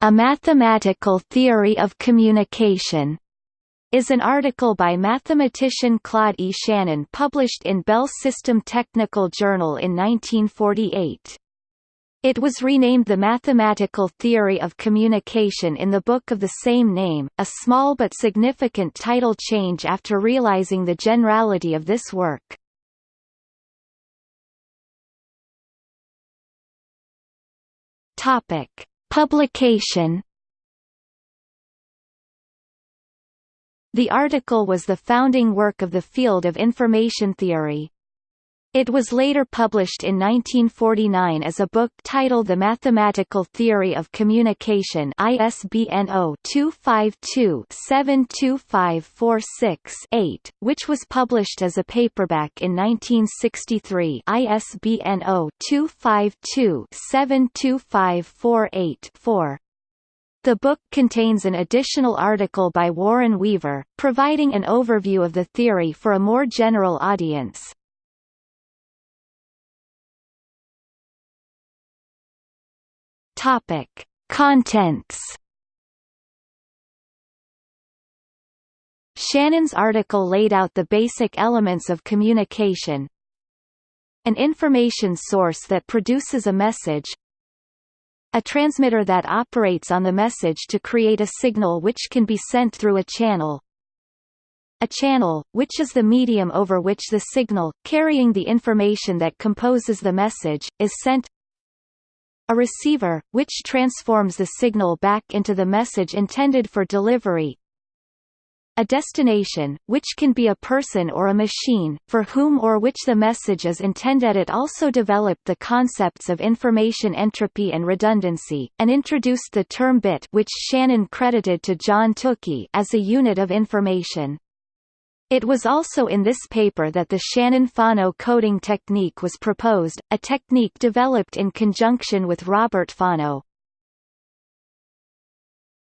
A Mathematical Theory of Communication is an article by mathematician Claude E. Shannon published in Bell System Technical Journal in 1948. It was renamed The Mathematical Theory of Communication in the book of the same name, a small but significant title change after realizing the generality of this work. Topic: Publication The article was the founding work of the field of information theory. It was later published in 1949 as a book titled The Mathematical Theory of Communication ISBN 0-252-72546-8, which was published as a paperback in 1963 ISBN 0-252-72548-4. The book contains an additional article by Warren Weaver, providing an overview of the theory for a more general audience. Topic: Contents. Shannon's article laid out the basic elements of communication. An information source that produces a message. A transmitter that operates on the message to create a signal which can be sent through a channel. A channel, which is the medium over which the signal, carrying the information that composes the message, is sent a receiver, which transforms the signal back into the message intended for delivery a destination, which can be a person or a machine, for whom or which the message is intended. It also developed the concepts of information entropy and redundancy, and introduced the term bit which Shannon credited to John Tukey as a unit of information. It was also in this paper that the Shannon-Fano coding technique was proposed, a technique developed in conjunction with Robert Fano.